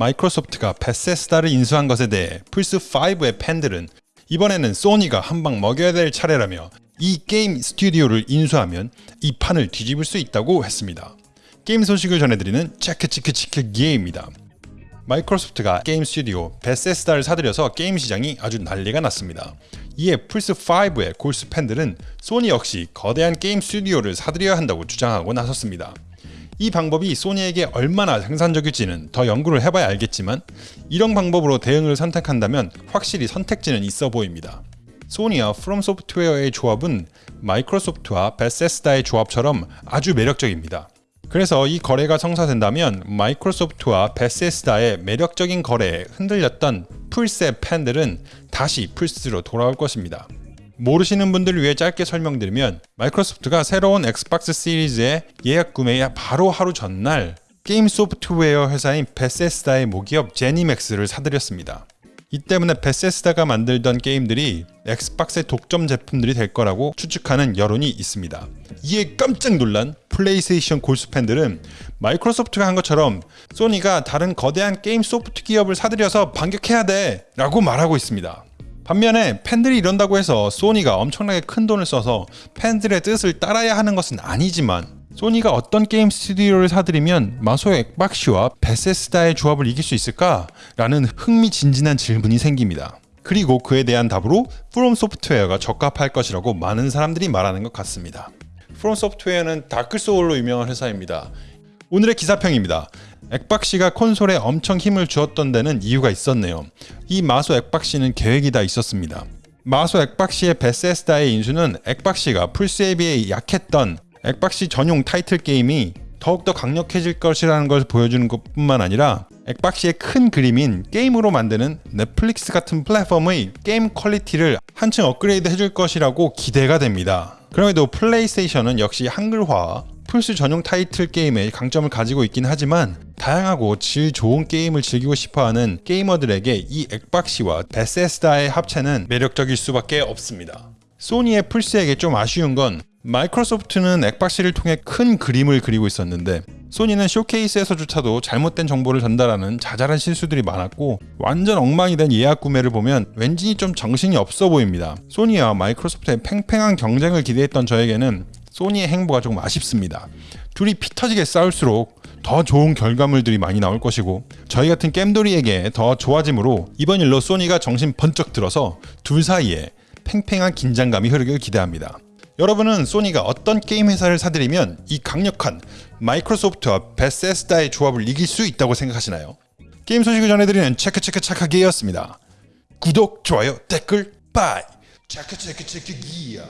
마이크로소프트가 베세스다를 인수한 것에 대해 플스5의 팬들은 이번에는 소니가 한 방 먹여야 될 차례라며 이 게임 스튜디오를 인수하면 이 판을 뒤집을 수 있다고 했습니다. 게임 소식을 전해드리는 체크치크치크 기회입니다. 마이크로소프트가 게임 스튜디오 베세스다를 사들여서 게임 시장이 아주 난리가 났습니다. 이에 플스5의 골수 팬들은 소니 역시 거대한 게임 스튜디오를 사들여야 한다고 주장하고 나섰습니다. 이 방법이 소니에게 얼마나 생산적일지는 더 연구를 해봐야 알겠지만 이런 방법으로 대응을 선택한다면 확실히 선택지는 있어 보입니다. 소니와 프롬 소프트웨어의 조합은 마이크로소프트와 베세스다의 조합처럼 아주 매력적입니다. 그래서 이 거래가 성사된다면 마이크로소프트와 베세스다의 매력적인 거래에 흔들렸던 플스의 팬들은 다시 플스로 돌아올 것입니다. 모르시는 분들을 위해 짧게 설명드리면 마이크로소프트가 새로운 엑스박스 시리즈의 예약 구매에 바로 하루 전날 게임 소프트웨어 회사인 베세스다의 모기업 제니맥스를 사들였습니다. 이 때문에 베세스다가 만들던 게임들이 엑스박스의 독점 제품들이 될 거라고 추측하는 여론이 있습니다. 이에 깜짝 놀란 플레이스테이션 골수 팬들은 마이크로소프트가 한 것처럼 소니가 다른 거대한 게임 소프트 기업을 사들여서 반격해야 돼 라고 말하고 있습니다. 반면에 팬들이 이런다고 해서 소니가 엄청나게 큰 돈을 써서 팬들의 뜻을 따라야 하는 것은 아니지만 소니가 어떤 게임 스튜디오를 사들이면 마소의 액박씨와 베세스다의 조합을 이길 수 있을까? 라는 흥미진진한 질문이 생깁니다. 그리고 그에 대한 답으로 프롬 소프트웨어가 적합할 것이라고 많은 사람들이 말하는 것 같습니다. 프롬 소프트웨어는 다크 소울로 유명한 회사입니다. 오늘의 기사평입니다. 액박씨가 콘솔에 엄청 힘을 주었던 데는 이유가 있었네요. 이 마소 액박씨는 계획이 다 있었습니다. 마소 액박씨의 베세스다의 인수는 액박씨가 플스에 비해 약했던 액박씨 전용 타이틀 게임이 더욱더 강력해질 것이라는 것을 보여주는 것뿐만 아니라 액박씨의 큰 그림인 게임으로 만드는 넷플릭스 같은 플랫폼의 게임 quality를 한층 업그레이드 해줄 것이라고 기대가 됩니다. 그럼에도 플레이스테이션은 역시 한글화, 플스 전용 타이틀 게임의 강점을 가지고 있긴 하지만 다양하고 질 좋은 게임을 즐기고 싶어하는 게이머들에게 이 액박씨와 베세스다의 합체는 매력적일 수밖에 없습니다. 소니의 플스에게 좀 아쉬운 건 마이크로소프트는 액박씨를 통해 큰 그림을 그리고 있었는데 소니는 쇼케이스에서조차도 잘못된 정보를 전달하는 자잘한 실수들이 많았고 완전 엉망이 된 예약 구매를 보면 왠지 좀 정신이 없어 보입니다. 소니와 마이크로소프트의 팽팽한 경쟁을 기대했던 저에게는 소니의 행보가 조금 아쉽습니다. 둘이 피 터지게 싸울수록 더 좋은 결과물들이 많이 나올 것이고 저희 같은 겜돌이에게 더 좋아지므로 이번 일로 소니가 정신 번쩍 들어서 둘 사이에 팽팽한 긴장감이 흐르길 기대합니다. 여러분은 소니가 어떤 게임 회사를 사들이면 이 강력한 마이크로소프트와 베세스다의 조합을 이길 수 있다고 생각하시나요? 게임 소식을 전해드리는 체크체크 착하게였습니다. 구독, 좋아요, 댓글, bye! 체크체크 체크 기야